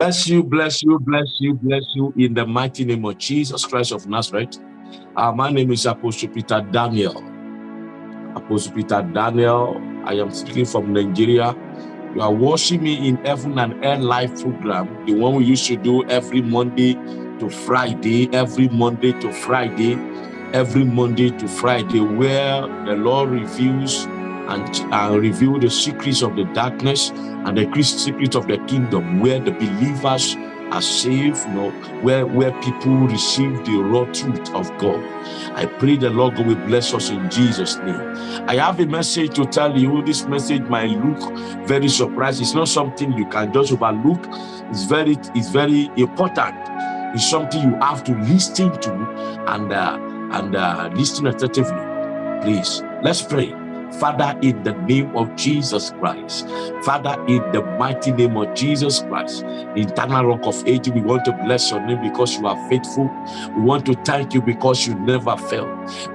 Bless you, bless you, bless you, bless you in the mighty name of Jesus Christ of Nazareth. Uh, my name is Apostle Peter Daniel. Apostle Peter Daniel. I am speaking from Nigeria. You are watching me in Heaven and Air live program, the one we used to do every Monday to Friday, every Monday to Friday, every Monday to Friday, where the Lord reveals and uh, reveal the secrets of the darkness and the secrets of the kingdom where the believers are saved, you know, where, where people receive the raw truth of God. I pray the Lord God will bless us in Jesus' name. I have a message to tell you. This message might look very surprising. It's not something you can just overlook. It's very, it's very important. It's something you have to listen to and uh, and uh, listen attentively. Please, let's pray. Father, in the name of Jesus Christ, Father, in the mighty name of Jesus Christ, eternal rock of ages, we want to bless your name because you are faithful. We want to thank you because you never fail.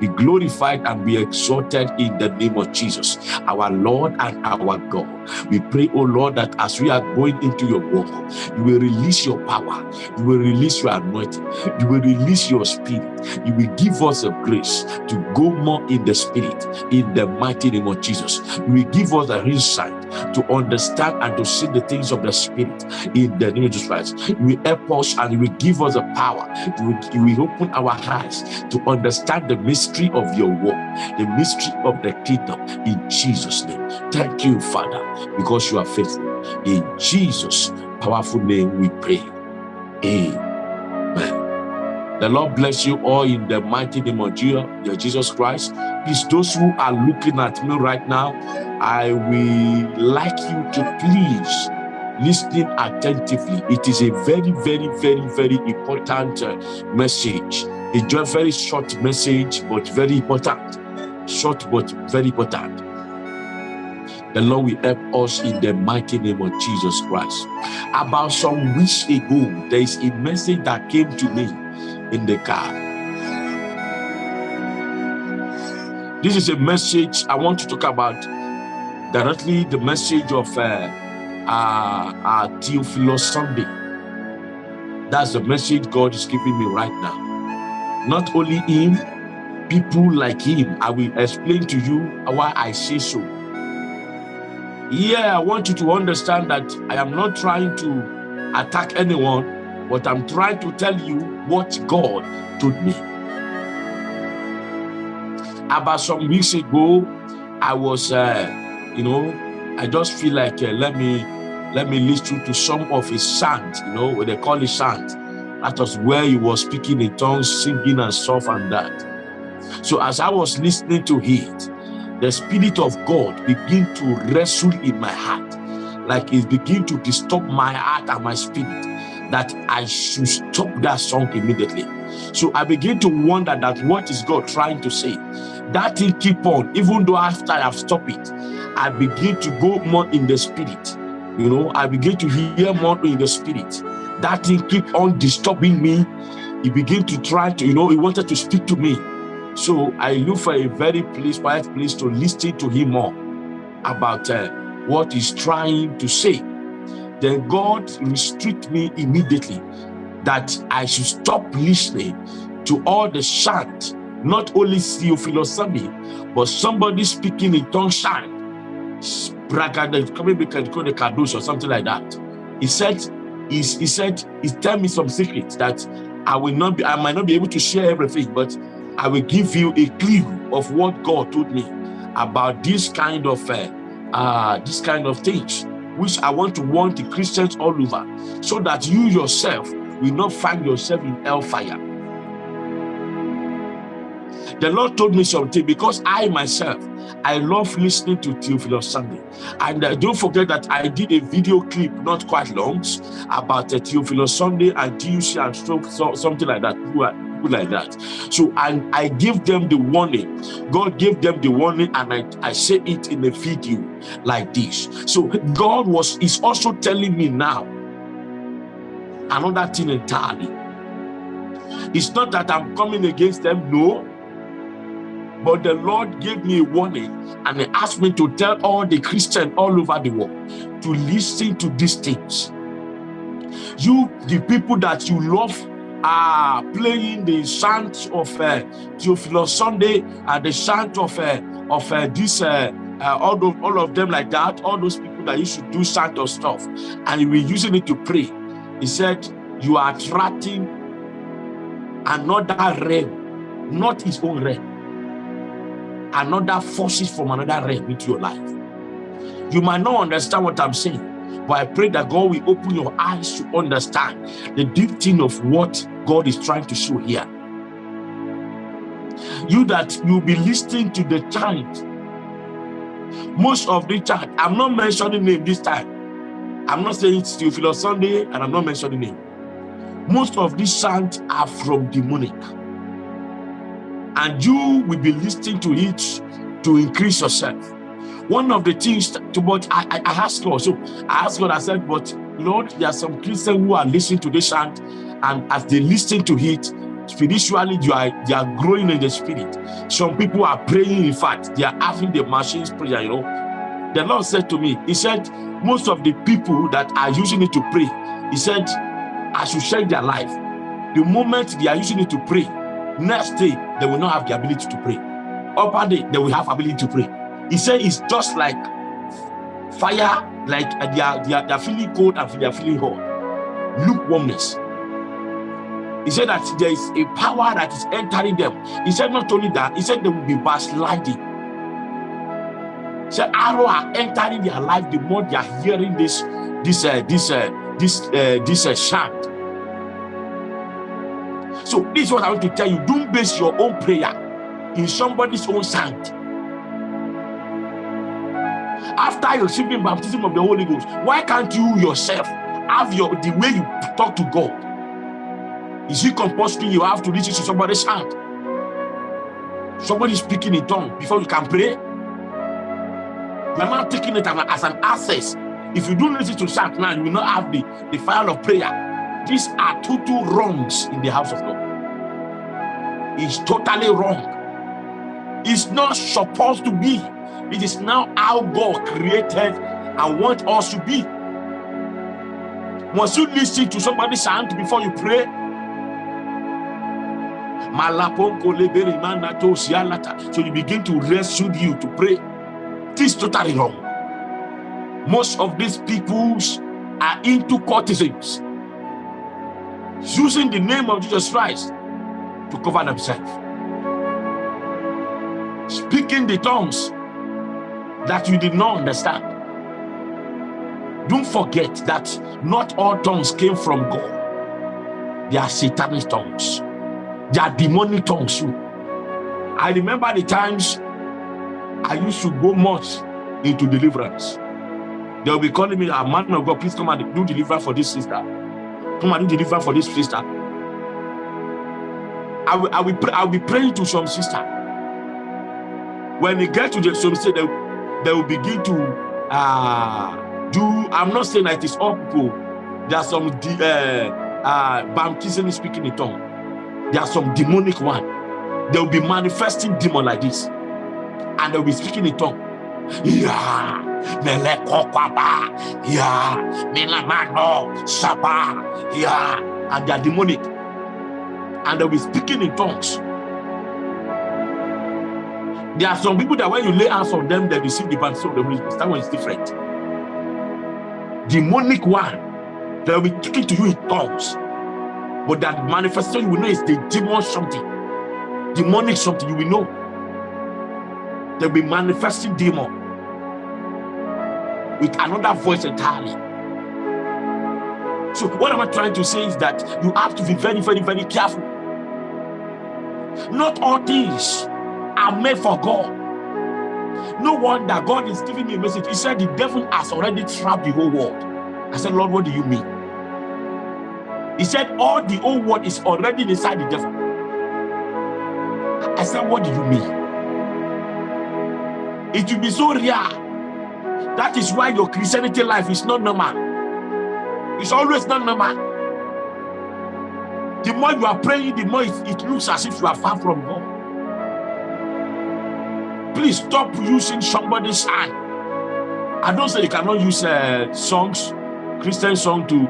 Be glorified and be exalted in the name of Jesus, our Lord and our God. We pray, oh Lord, that as we are going into your work, you will release your power, you will release your anointing, you will release your spirit, you will give us a grace to go more in the spirit, in the mighty name of Jesus. We give us the insight to understand and to see the things of the spirit in the name of Jesus Christ. Will help us and we give us the power. We, will open our eyes to understand the mystery of your work, the mystery of the kingdom in Jesus' name. Thank you, Father, because you are faithful. In Jesus' powerful name we pray. Amen. The Lord bless you all in the mighty name of Jesus Christ. Please, those who are looking at me right now, I will like you to please listening attentively. It is a very, very, very, very important uh, message. It's a very short message, but very important. Short, but very important. The Lord will help us in the mighty name of Jesus Christ. About some weeks ago, there is a message that came to me in the car. This is a message I want to talk about directly the message of uh, uh, uh, Theophilus Sunday. That's the message God is giving me right now. Not only him, people like him. I will explain to you why I say so. Yeah, I want you to understand that I am not trying to attack anyone but I'm trying to tell you what God told me. About some weeks ago, I was, uh, you know, I just feel like uh, let me let me listen to some of his songs, you know, what they call his songs. That was where he was speaking in tongues, singing and stuff and that. So as I was listening to it, the Spirit of God began to wrestle in my heart, like it began to disturb my heart and my spirit that I should stop that song immediately. So I begin to wonder that what is God trying to say? That thing keep on, even though after I have stopped it, I begin to go more in the spirit. You know, I begin to hear more in the spirit. That thing keep on disturbing me. He begin to try to, you know, he wanted to speak to me. So I look for a very place, quiet place to listen to him more about uh, what he's trying to say then God restrict me immediately that I should stop listening to all the chant, not only Theophilus Sunday, but somebody speaking in tongue chant, coming call the kadosh or something like that. He said, he, he said, he tell me some secrets that I will not be, I might not be able to share everything, but I will give you a clue of what God told me about this kind of uh, uh, this kind of things which I want to warn the Christians all over, so that you yourself will not find yourself in hellfire. The Lord told me something because I myself, I love listening to Theophilus Sunday. And uh, don't forget that I did a video clip, not quite long, about uh, Theophilus Sunday and TUC and so, something like that people like that. So I, I give them the warning. God gave them the warning and I, I say it in a video like this. So God was is also telling me now another thing entirely. It's not that I'm coming against them, no. But the Lord gave me a warning and he asked me to tell all the Christians all over the world to listen to these things. You, the people that you love, are playing the chant of uh, Theophilus Sunday and the chant of uh, of uh, this uh, uh, all of all of them like that. All those people that used to do chant of stuff, and you using it to pray. He said, "You are attracting another realm, not his own realm." Another forces from another realm into your life. You might not understand what I'm saying, but I pray that God will open your eyes to understand the deep thing of what God is trying to show here. You that you'll be listening to the chant. Most of the chant, I'm not mentioning name this time. I'm not saying it's Theophilus Sunday, and I'm not mentioning name. Most of these chants are from demonic. And you will be listening to it to increase yourself one of the things to I, I, I asked God, so I asked God, I said, but Lord, there are some Christians who are listening to this chant, and as they listen to it, spiritually you are they are growing in the spirit. Some people are praying, in fact, they are having the machines prayer, you know. The Lord said to me, He said, most of the people that are using it to pray, He said, I should change their life. The moment they are using it to pray, next day they will not have the ability to pray. Upper day, they will have ability to pray he said it's just like fire, like uh, they, are, they, are, they are feeling cold and they are feeling hot. Lukewarmness. He said that there is a power that is entering them. He said not only that, he said they will be backsliding. He said arrow are entering their life the more they are hearing this, this, uh, this, uh, this, uh, this uh, chant. So this is what I want to tell you. Don't base your own prayer in somebody's own chant after receiving baptism of the Holy Ghost, why can't you yourself have your the way you talk to God? Is it compulsory you have to listen to somebody's hand? Somebody speaking in tongue before you can pray? You are not taking it as an access. If you don't listen to chant now, you will not have the, the fire of prayer. These are total wrongs in the house of God. It's totally wrong. It's not supposed to be. It is now how God created and want us to be. Once you listen to somebody's hand before you pray, so you begin to rescue you to pray. This is totally wrong. Most of these peoples are into courtesans, using the name of Jesus Christ to cover themselves. Speaking the tongues that you did not understand. Don't forget that not all tongues came from God. They are satanic tongues. They are demonic tongues too. I remember the times I used to go much into deliverance. They'll be calling me, a ah, man of God, please come and do deliverance for this sister. Come and do deliverance for this sister. I will, I will, pray, I will be praying to some sister. When they get to the some say they they will begin to uh, do. I'm not saying that it is all people. There are some uh, uh, baptism speaking in tongue. There are some demonic one. They will be manifesting demon like this, and they will be speaking in tongue. Yeah, yeah, milamano, saba, yeah, and they are demonic, and they'll be speaking in tongues. There are some people that when you lay hands on them, they receive the baptism of the Holy Spirit. That one is different. Demonic one, they will be talking to you in tongues. But that manifestation you will know is the demon something. Demonic something, you will know. They'll be manifesting demon with another voice entirely. So what am I trying to say is that you have to be very, very, very careful. Not all things are made for God. No wonder God is giving me a message. He said the devil has already trapped the whole world. I said, Lord, what do you mean? He said all the whole world is already inside the devil. I said, what do you mean? It will be so rare. That is why your Christianity life is not normal. It's always not normal. The more you are praying, the more it, it looks as if you are far from God. Please stop using somebody's hand. I don't say you cannot use uh, songs, Christian song to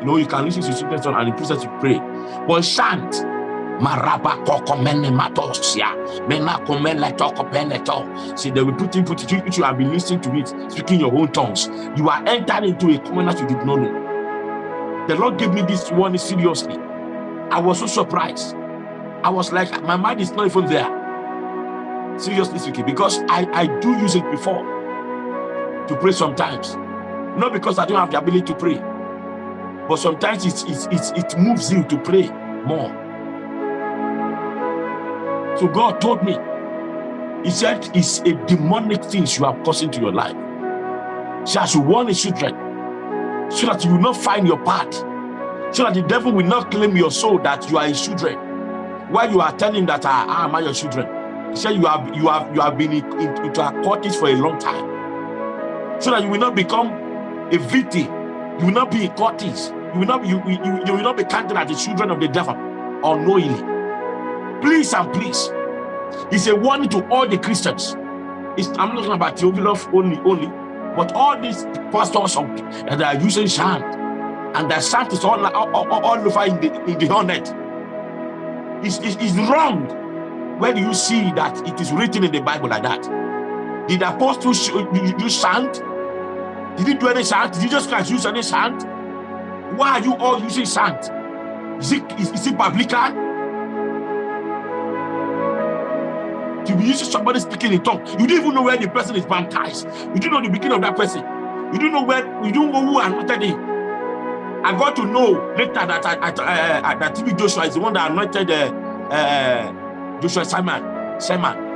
You know, you can listen to certain song and the process to pray. But chant. Maraba koko mene matosia. Mena komele toko peneto. See, they will put in, put it, you have been listening to it, speaking your own tongues. You are entering into a covenant you did not know. The Lord gave me this one seriously. I was so surprised. I was like, my mind is not even there. Seriously speaking, because I, I do use it before to pray sometimes. Not because I don't have the ability to pray, but sometimes it, it, it, it moves you to pray more. So God told me, He said, it's a demonic thing you have causing to your life. So warn the children, so that you will not find your path, so that the devil will not claim your soul that you are his children. While you are telling that ah, I am your children. He said you have you have you have been in, in, into a courtage for a long time. So that you will not become a victim. You will not be a courteous. You will not you, you, you will not be counted as the children of the devil unknowingly. Please and please. It's a warning to all the Christians. It's, I'm not talking about Theophilus only, only, but all these pastors of, that are using chant, and the chant is all, all, all, all over in the, in the whole net. It's, it's, it's wrong. Where do you see that it is written in the Bible like that? Did the apostles use chant? Did he do any chant? Did Jesus Christ use any chant? Why are you all using chant? Is it, is, is it biblical? To be using somebody speaking in tongue, you don't even know where the person is baptized. You don't know the beginning of that person. You don't know where, you don't know who anointed him. I got to know later that I, I, uh, that TB Joshua is the one that anointed uh, uh, Joshua Selman. Selman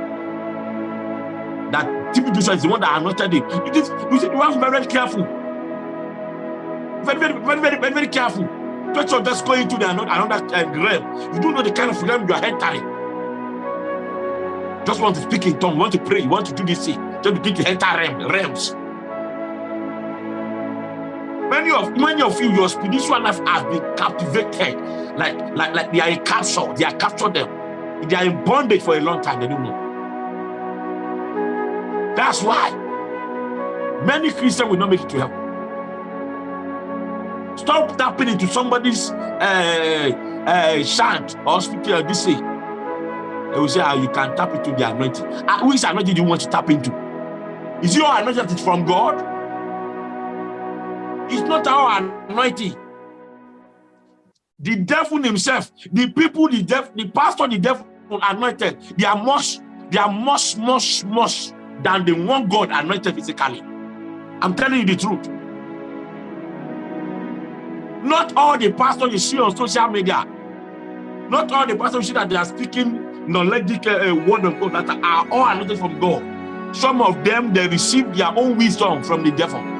that TB Joshua is the one that anointed him. You, just, you, see, you have to be very careful. Very, very, very, very, very, very careful. Don't you just go into the another, uh, realm. You don't know the kind of realm you are entering. Just want to speak in tongue, want to pray, want to do this thing. Just begin to enter realm, realms. Many of many of you, your spiritual life has been captivated, like like like they are a capture. They are captured them. They are in bondage for a long time. They don't know. That's why many Christians will not make it to heaven. Stop tapping into somebody's uh, uh, chant or speaking of this way. They will say, oh, you can tap into the anointing. Uh, which anointing do you want to tap into? Is your anointing from God? It's not our anointing. The devil himself, the people, the devil, the pastor, the devil anointed, they are much, they are much, much, much than the one God anointed physically. I'm telling you the truth. Not all the pastors you see on social media, not all the pastors you see that they are speaking knowledge uh, word of God that are all anointed from God. Some of them, they receive their own wisdom from the devil.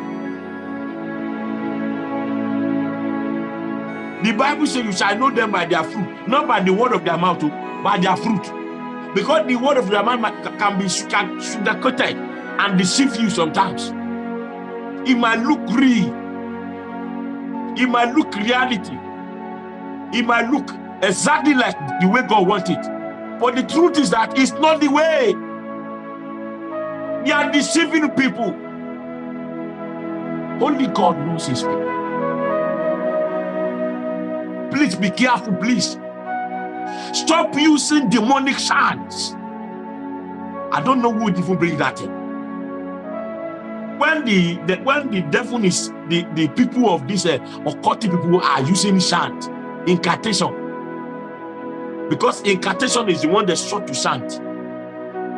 The Bible says you shall know them by their fruit, not by the word of their mouth, oh, by their fruit. Because the word of the man can be sugar-coated and deceive you sometimes. It might look real. It might look reality. It might look exactly like the way God wants it. But the truth is that it's not the way. They are deceiving people. Only God knows his people. Please be careful, please. Stop using demonic chants. I don't know who would even bring that in. When the, the when the devil is the, the people of this uh, occultic people are using chant, incantation. Because incantation is the one that's sought to chant.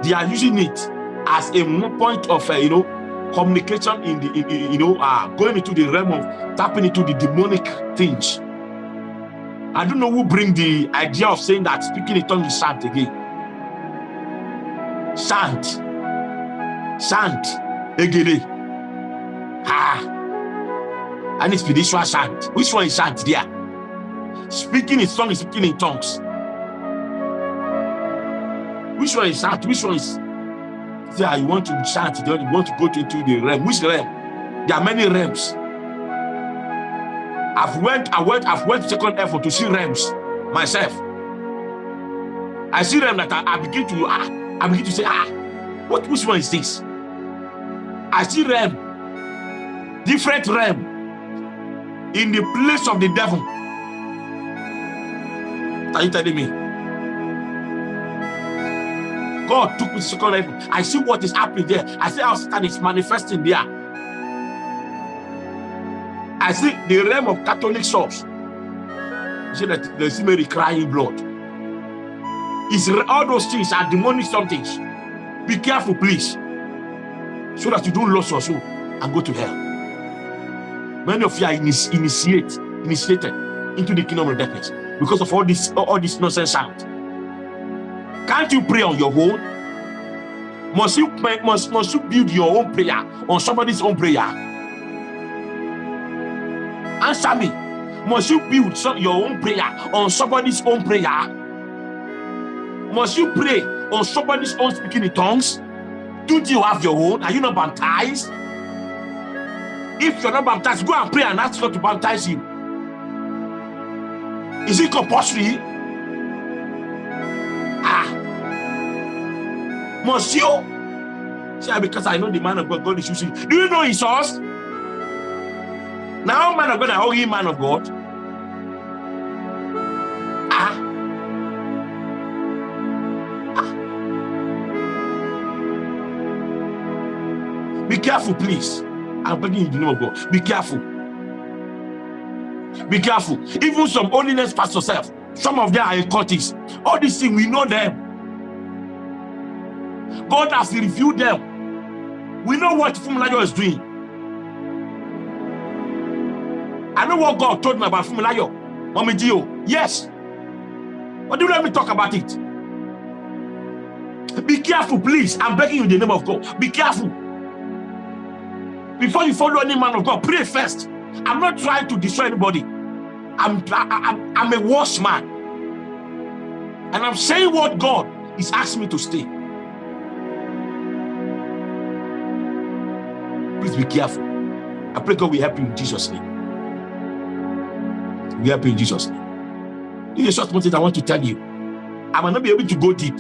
They are using it as a point of uh, you know communication in the in, in, you know uh, going into the realm of tapping into the demonic things. I don't know who bring the idea of saying that speaking in tongues is chant again. Chant. Chant. Egede. Ah. And it's spiritual chant. Which one is chant there? Speaking in tongues, speaking in tongues. Which one is chant? Which one is yeah, you want to chant, you want to go into the realm. Which realm? There are many realms. I've went, I went, I've went second effort to see realms myself. I see them that I, I begin to ah, I begin to say, ah, what which one is this? I see realm, different realm. in the place of the devil. Are you telling me? God took me to second level. I see what is happening there. I see how Satan is manifesting there. I see the realm of Catholic souls. You see that Mary crying blood. It's all those things are demonic somethings. Be careful, please, so that you don't lose your soul and go to hell. Many of you are initiate, initiated into the kingdom of darkness because of all this, all this nonsense sound. Can't you pray on your own? Must you must must you build your own prayer on somebody's own prayer? Answer me. Must you build some, your own prayer on somebody's own prayer? Must you pray on somebody's own speaking in tongues? Do you have your own? Are you not baptized? If you're not baptized, go and pray and ask God to baptize you. Is it compulsory? Ah. Must you? See, because I know the man of God, God is using. Do you know his source? Now, man of God, hold him man of God. Ah. ah. Be careful, please. I'm begging you in name of God. Be careful. Be careful. Even some holiness pastor self, some of them are cultists. All these things, we know them. God has reviewed them. We know what Funmilayo is doing. I know what God told me about Funmilayo. Mommy Gio. Yes. But do let me talk about it. Be careful, please. I'm begging you in the name of God. Be careful. Before you follow any man of God, pray first. I'm not trying to destroy anybody. I'm, I'm, I'm a worse man. And I'm saying what God is asking me to stay. Please be careful. I pray God will help you in Jesus' name. We help you in Jesus' name. Is a short message I want to tell you. I might not be able to go deep.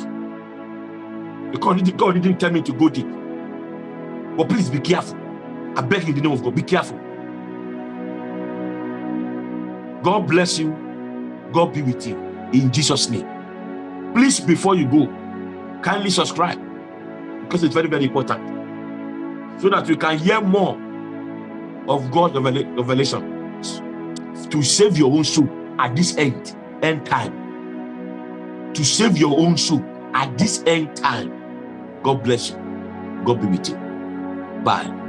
Because God didn't tell me to go deep. But please be careful. I beg you in the name of God, be careful. God bless you. God be with you. In Jesus' name. Please, before you go, kindly subscribe. Because it's very, very important. So that you can hear more of God's revelation. To save your own soul at this end, end time. To save your own soul at this end time. God bless you. God be with you. Bye.